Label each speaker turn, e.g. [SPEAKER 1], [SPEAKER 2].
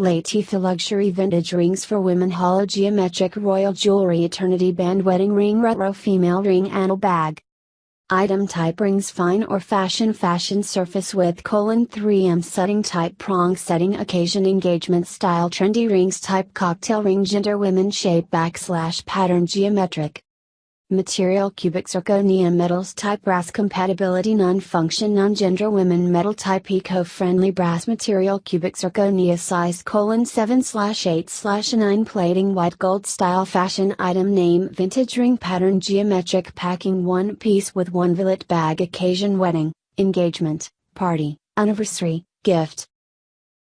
[SPEAKER 1] Latifah Luxury Vintage Rings for Women Hollow Geometric Royal Jewelry Eternity Band Wedding Ring Retro Female Ring Anal Bag. Item type rings fine or fashion fashion surface with colon 3M setting type prong setting occasion engagement style trendy rings type cocktail ring gender women shape backslash pattern geometric Material cubic zirconia metals type brass compatibility non-function non-gender women metal type eco-friendly brass material cubic zirconia size colon 7 slash 8 slash 9 plating white gold style fashion item name vintage ring pattern geometric packing one piece with one billet bag occasion wedding, engagement, party, anniversary, gift,